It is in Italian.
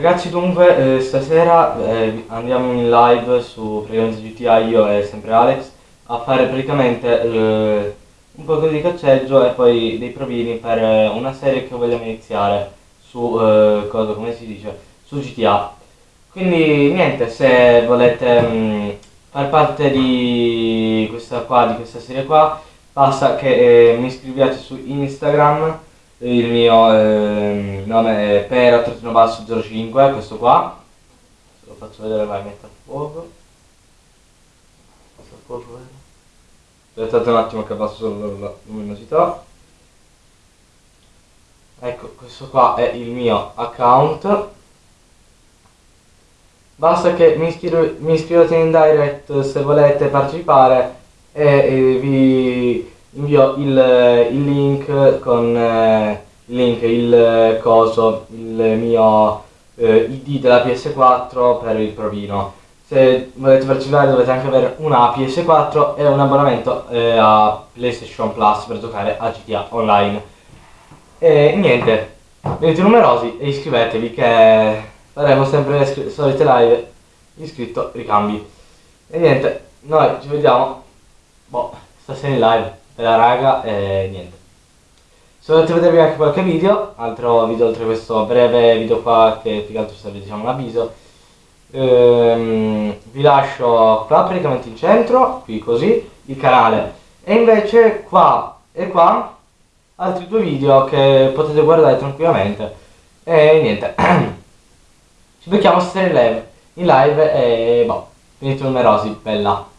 Ragazzi dunque eh, stasera eh, andiamo in live su praticamente GTA io e sempre Alex a fare praticamente eh, un po' di cacceggio e poi dei provini per eh, una serie che vogliamo iniziare su eh, cosa, come si dice, su GTA. Quindi niente, se volete mh, far parte di questa qua, di questa serie qua, basta che eh, mi iscriviate su Instagram il mio eh, nome è pera-05 questo qua. Se lo faccio vedere vai metto a fuoco. A fuoco aspettate un attimo che abbasso solo la luminosità. Ecco questo qua è il mio account. Basta che mi iscrivete in direct se volete partecipare e, e vi invio il, il link con eh, il link, il eh, coso, il mio eh, ID della PS4 per il provino. Se volete partecipare dovete anche avere una PS4 e un abbonamento eh, a PlayStation Plus per giocare a GTA Online. E niente, venite numerosi e iscrivetevi che faremo sempre le solite live iscritto ricambi. E niente, noi ci vediamo boh, stasera in live la raga e niente. Se volete vedervi anche qualche video, altro video oltre questo breve video qua che più che altro serve diciamo un avviso, ehm, vi lascio qua praticamente in centro, qui così, il canale. E invece qua e qua altri due video che potete guardare tranquillamente. E niente. Ci becchiamo stasera in live, in live e boh, finite numerosi, bella.